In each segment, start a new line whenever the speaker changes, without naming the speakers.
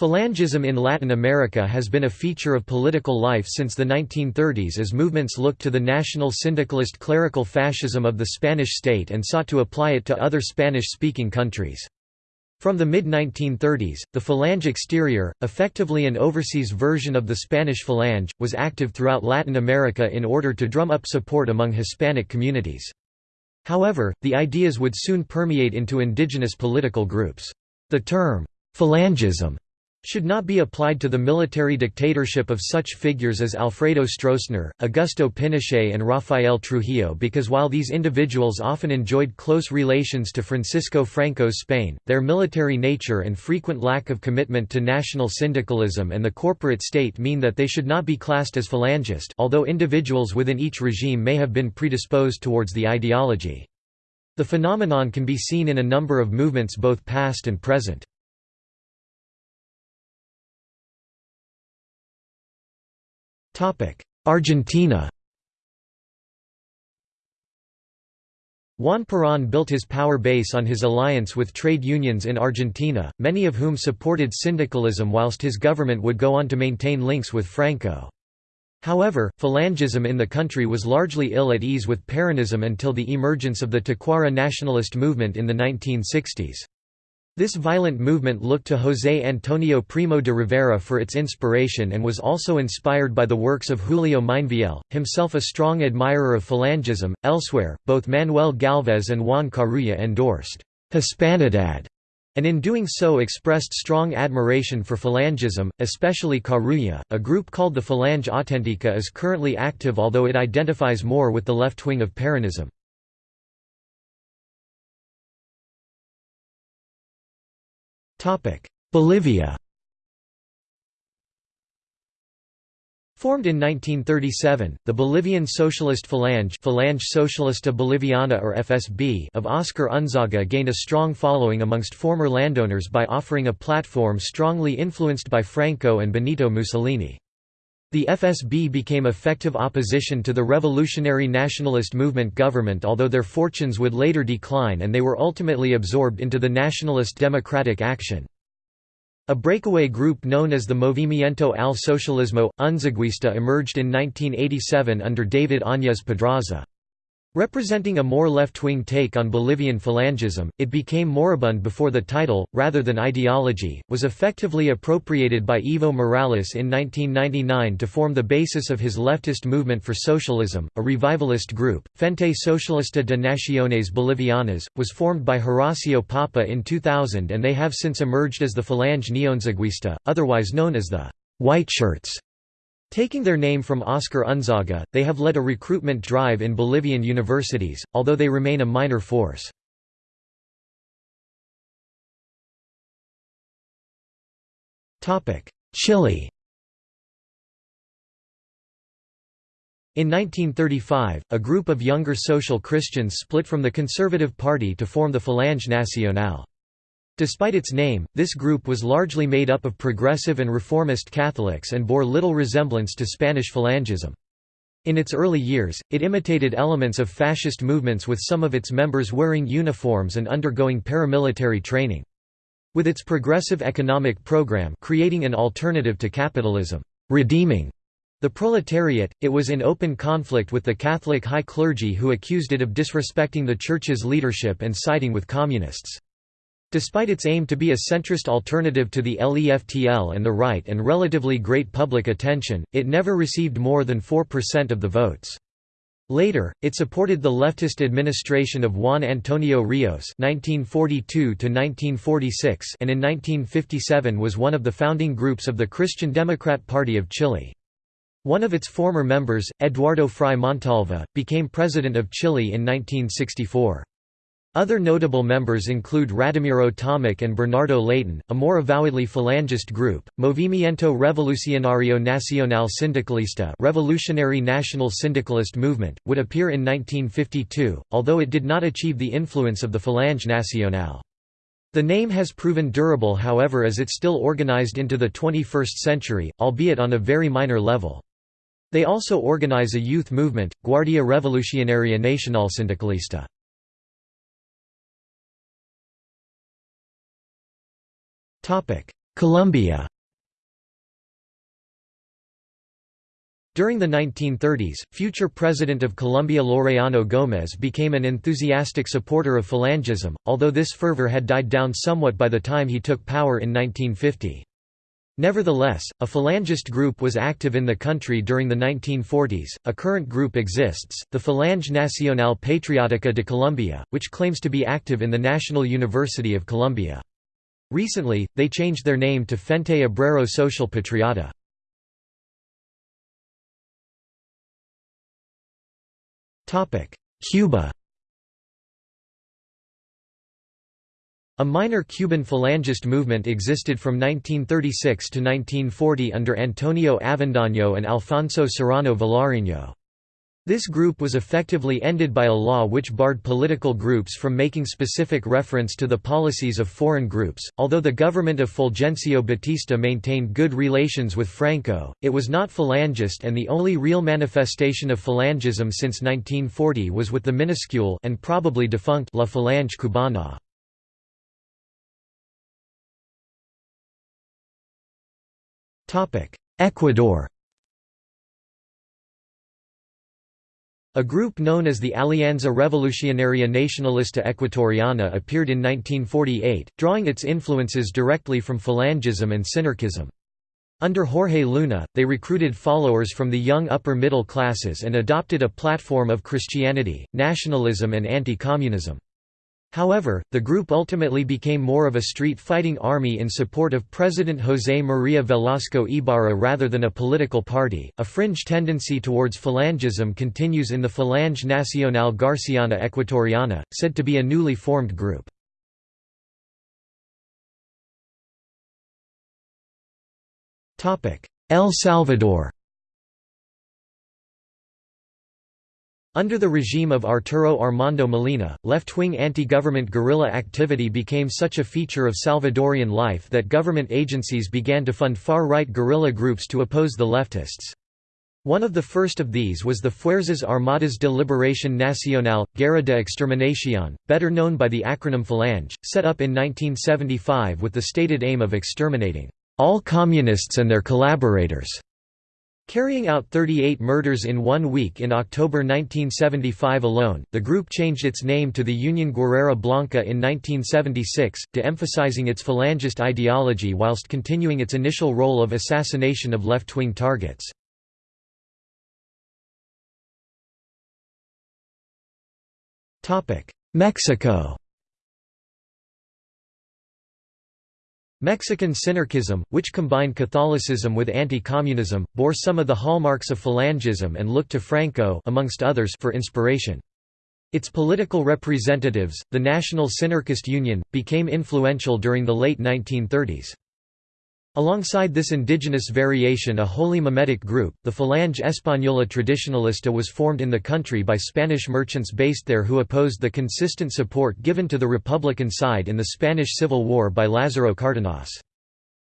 Phalangism in Latin America has been a feature of political life since the 1930s as movements looked to the national syndicalist clerical fascism of the Spanish state and sought to apply it to other Spanish-speaking countries. From the mid-1930s, the Falange Exterior, effectively an overseas version of the Spanish Falange, was active throughout Latin America in order to drum up support among Hispanic communities. However, the ideas would soon permeate into indigenous political groups. The term, Phalangism should not be applied to the military dictatorship of such figures as Alfredo Stroessner, Augusto Pinochet and Rafael Trujillo because while these individuals often enjoyed close relations to Francisco Franco's Spain, their military nature and frequent lack of commitment to national syndicalism and the corporate state mean that they should not be classed as phalangist although individuals within each regime may have been predisposed towards the ideology. The phenomenon can be seen in a number of movements both past and present. Argentina Juan Perón built his power base on his alliance with trade unions in Argentina, many of whom supported syndicalism whilst his government would go on to maintain links with Franco. However, Phalangism in the country was largely ill at ease with Peronism until the emergence of the Tacuara nationalist movement in the 1960s. This violent movement looked to José Antonio Primo de Rivera for its inspiration and was also inspired by the works of Julio Meinvielle, himself a strong admirer of Phalangism. Elsewhere, both Manuel Galvez and Juan Carulla endorsed Hispanidad, and in doing so expressed strong admiration for Phalangism, especially Carulla. A group called the Falange Auténtica is currently active although it identifies more with the left wing of Peronism. Bolivia Formed in 1937, the Bolivian Socialist Falange, Falange Socialista Boliviana or FSB of Oscar Unzaga gained a strong following amongst former landowners by offering a platform strongly influenced by Franco and Benito Mussolini. The FSB became effective opposition to the revolutionary nationalist movement government although their fortunes would later decline and they were ultimately absorbed into the Nationalist Democratic Action. A breakaway group known as the Movimiento al Socialismo, Unzaguista emerged in 1987 under David Áñez Pedraza. Representing a more left-wing take on Bolivian phalangism, it became moribund before the title, rather than ideology, was effectively appropriated by Evo Morales in 1999 to form the basis of his leftist movement for socialism. A revivalist group, Frente Socialista de Naciones Bolivianas, was formed by Horacio Papa in 2000 and they have since emerged as the Falange Neonzaguista, otherwise known as the White Shirts. Taking their name from Oscar Unzaga, they have led a recruitment drive in Bolivian universities, although they remain a minor force. Chile In 1935, a group of younger social Christians split from the Conservative Party to form the Falange Nacional. Despite its name, this group was largely made up of progressive and reformist Catholics and bore little resemblance to Spanish Phalangism. In its early years, it imitated elements of fascist movements with some of its members wearing uniforms and undergoing paramilitary training. With its progressive economic program creating an alternative to capitalism, redeeming the proletariat, it was in open conflict with the Catholic high clergy who accused it of disrespecting the Church's leadership and siding with communists. Despite its aim to be a centrist alternative to the LEFTL and the right and relatively great public attention, it never received more than 4% of the votes. Later, it supported the leftist administration of Juan Antonio Rios (1942–1946) and in 1957 was one of the founding groups of the Christian Democrat Party of Chile. One of its former members, Eduardo Frei Montalva, became president of Chile in 1964. Other notable members include Radimiro Tomic and Bernardo Leighton, a more avowedly Falangist group, Movimiento Revolucionario Nacional Sindicalista Revolutionary National Syndicalist Movement, would appear in 1952, although it did not achieve the influence of the Falange Nacional. The name has proven durable however as it still organized into the 21st century, albeit on a very minor level. They also organize a youth movement, Guardia Revolucionaria Nacional Sindicalista. Colombia During the 1930s, future President of Colombia Laureano Gómez became an enthusiastic supporter of Falangism, although this fervor had died down somewhat by the time he took power in 1950. Nevertheless, a Falangist group was active in the country during the 1940s. A current group exists, the Falange Nacional Patriótica de Colombia, which claims to be active in the National University of Colombia. Recently, they changed their name to Frente Obrero Social Patriota. Cuba A minor Cuban Falangist movement existed from 1936 to 1940 under Antonio Avendaño and Alfonso Serrano Vilariño. This group was effectively ended by a law which barred political groups from making specific reference to the policies of foreign groups. Although the government of Fulgencio Batista maintained good relations with Franco, it was not Falangist and the only real manifestation of Falangism since 1940 was with the minuscule and probably defunct La Falange Cubana. Ecuador A group known as the Alianza Revolucionaria Nacionalista Ecuatoriana appeared in 1948, drawing its influences directly from Falangism and Sinarquism. Under Jorge Luna, they recruited followers from the young upper middle classes and adopted a platform of Christianity, nationalism and anti-communism. However, the group ultimately became more of a street-fighting army in support of President José María Velasco Ibarra rather than a political party. A fringe tendency towards Falangism continues in the Falange Nacional Garciana Ecuatoriana, said to be a newly formed group. El Salvador Under the regime of Arturo Armando Molina, left-wing anti-government guerrilla activity became such a feature of Salvadorian life that government agencies began to fund far-right guerrilla groups to oppose the leftists. One of the first of these was the Fuerzas Armadas de Liberación Nacional, Guerra de Exterminación, better known by the acronym Falange, set up in 1975 with the stated aim of exterminating all communists and their collaborators. Carrying out 38 murders in one week in October 1975 alone, the group changed its name to the Union Guerrera Blanca in 1976, de-emphasizing its Falangist ideology whilst continuing its initial role of assassination of left-wing targets. Mexico Mexican synarchism, which combined Catholicism with anti-communism, bore some of the hallmarks of Falangism and looked to Franco amongst others for inspiration. Its political representatives, the National Synarchist Union, became influential during the late 1930s. Alongside this indigenous variation a wholly mimetic group, the Falange Española Tradicionalista was formed in the country by Spanish merchants based there who opposed the consistent support given to the Republican side in the Spanish Civil War by Lázaro Cárdenas.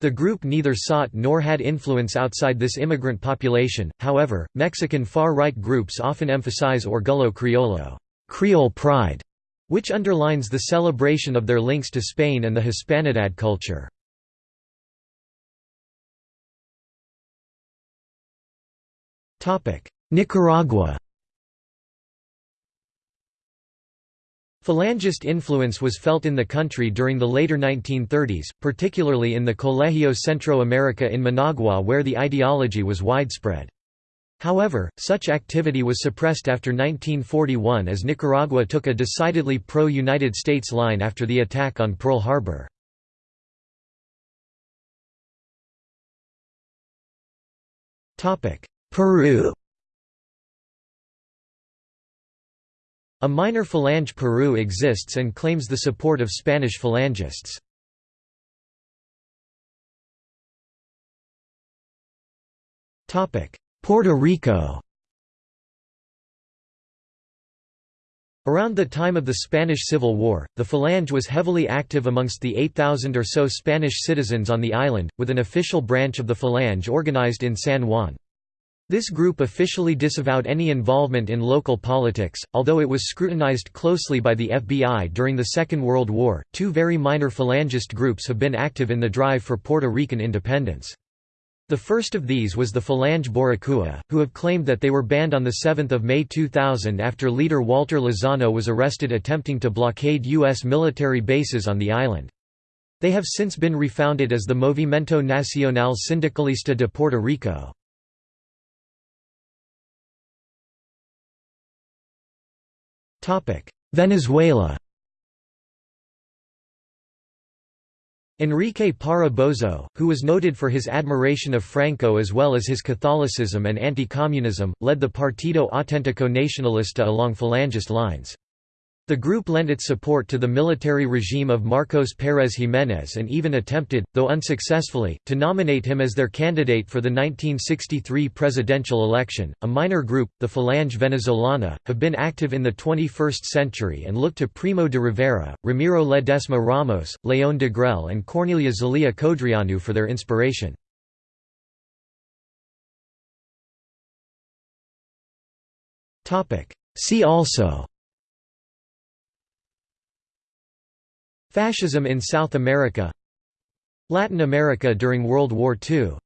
The group neither sought nor had influence outside this immigrant population, however, Mexican far-right groups often emphasize Orgullo Criollo Creole pride", which underlines the celebration of their links to Spain and the Hispanidad culture. Nicaragua Falangist influence was felt in the country during the later 1930s, particularly in the Colegio Centro America in Managua where the ideology was widespread. However, such activity was suppressed after 1941 as Nicaragua took a decidedly pro-United States line after the attack on Pearl Harbor. Peru A minor phalange Peru exists and claims the support of Spanish phalangists. Puerto Rico Around the time of the Spanish Civil War, the Falange was heavily active amongst the 8,000 or so Spanish citizens on the island, with an official branch of the Falange organized in San Juan. This group officially disavowed any involvement in local politics, although it was scrutinized closely by the FBI during the Second World War. Two very minor Falangist groups have been active in the drive for Puerto Rican independence. The first of these was the Falange Boricua, who have claimed that they were banned on 7 May 2000 after leader Walter Lozano was arrested attempting to blockade U.S. military bases on the island. They have since been refounded as the Movimiento Nacional Sindicalista de Puerto Rico. Venezuela Enrique Parra Bozo, who was noted for his admiration of Franco as well as his Catholicism and anti-communism, led the Partido Auténtico Nacionalista along Falangist lines. The group lent its support to the military regime of Marcos Pérez Jiménez and even attempted, though unsuccessfully, to nominate him as their candidate for the 1963 presidential election. A minor group, the Falange Venezolana, have been active in the 21st century and look to Primo de Rivera, Ramiro Ledesma Ramos, León Degrelle, and Corneliu Zelea Codreanu for their inspiration. See also Fascism in South America Latin America during World War II